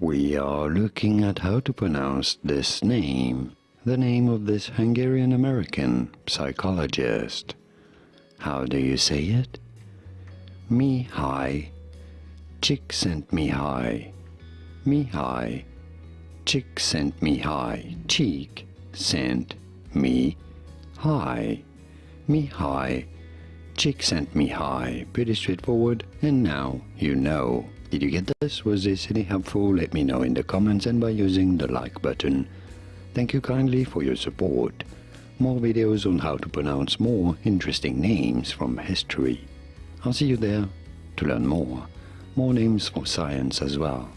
We are looking at how to pronounce this name, the name of this Hungarian-American psychologist. How do you say it? Mihaly Csikszentmihalyi. Mihaly Csikszentmihalyi. Cheek sent me hi. me high, Pretty straightforward, and now you know. Did you get this? Was this any helpful? Let me know in the comments and by using the like button. Thank you kindly for your support. More videos on how to pronounce more interesting names from history. I'll see you there to learn more. More names for science as well.